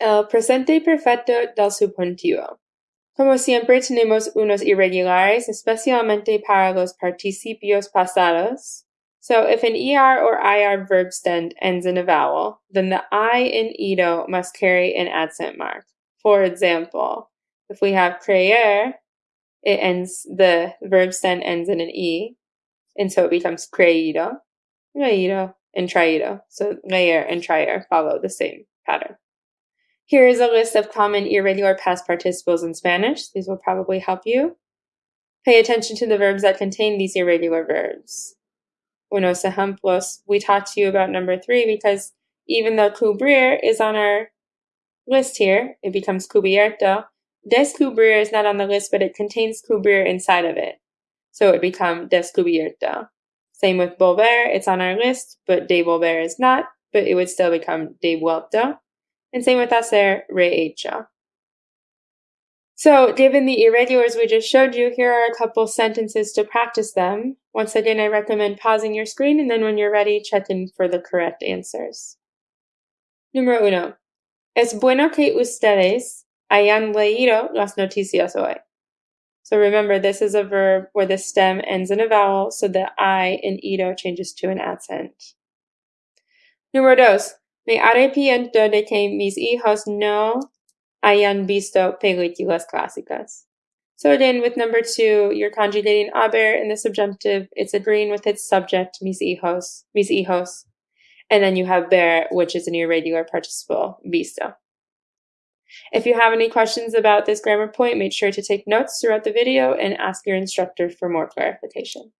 El presente perfecto del subjuntivo. Como siempre tenemos unos irregulares, especialmente para los participios pasados. So if an ER or IR verb stem ends in a vowel, then the I in ido must carry an accent mark. For example, if we have creer, it ends, the verb stem ends in an E, and so it becomes creído, leído, and traído. So leer and traer follow the same pattern. Here is a list of common irregular past participles in Spanish. These will probably help you. Pay attention to the verbs that contain these irregular verbs. Unos ejemplos. We talked to you about number three because even though cubrir is on our list here, it becomes cubierto. Descubrir is not on the list, but it contains cubrir inside of it. So it becomes descubierto. Same with volver, it's on our list, but devolver is not, but it would still become devuelto. And same with hacer rehecho. So, given the irregulars we just showed you, here are a couple sentences to practice them. Once again, I recommend pausing your screen and then when you're ready, check in for the correct answers. Número uno. Es bueno que ustedes hayan leído las noticias hoy. So remember, this is a verb where the stem ends in a vowel, so the I in ido changes to an accent. Número dos. Me arrepiento de mis hijos no hayan visto películas clásicas. So again, with number two, you're conjugating haber in the subjunctive. It's agreeing with its subject, mis hijos, mis hijos. And then you have ver, which is an irregular participle, visto. If you have any questions about this grammar point, make sure to take notes throughout the video and ask your instructor for more clarification.